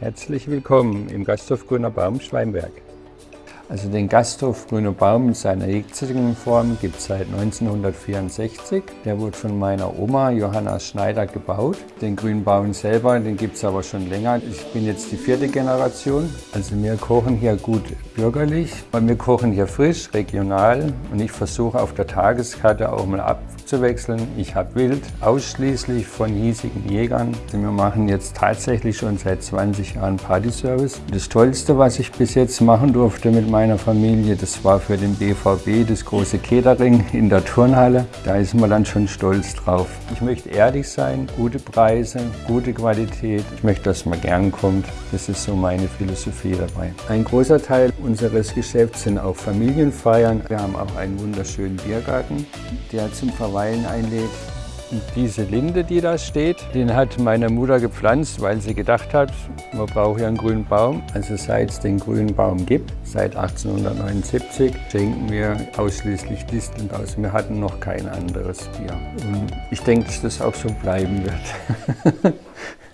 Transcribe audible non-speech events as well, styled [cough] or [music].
Herzlich willkommen im Gasthof Grüner Baum Schweinberg. Also den Gasthof Grüner Baum in seiner jetzigen Form gibt es seit 1964. Der wurde von meiner Oma Johanna Schneider gebaut. Den Grünen Baum selber, den gibt es aber schon länger. Ich bin jetzt die vierte Generation. Also wir kochen hier gut bürgerlich. Wir kochen hier frisch, regional und ich versuche auf der Tageskarte auch mal abzuwechseln. Ich habe Wild ausschließlich von hiesigen Jägern. Also wir machen jetzt tatsächlich schon seit 20 Jahren Partyservice. Das Tollste, was ich bis jetzt machen durfte mit meinem meiner Familie. Das war für den BVB das große Catering in der Turnhalle. Da ist man dann schon stolz drauf. Ich möchte ehrlich sein, gute Preise, gute Qualität. Ich möchte, dass man gern kommt. Das ist so meine Philosophie dabei. Ein großer Teil unseres Geschäfts sind auch Familienfeiern. Wir haben auch einen wunderschönen Biergarten, der zum Verweilen einlädt. Diese Linde, die da steht, den hat meine Mutter gepflanzt, weil sie gedacht hat, man braucht ja einen grünen Baum. Also seit es den grünen Baum gibt, seit 1879, schenken wir ausschließlich Disteln aus. Wir hatten noch kein anderes Bier. Und ich denke, dass das auch so bleiben wird. [laughs]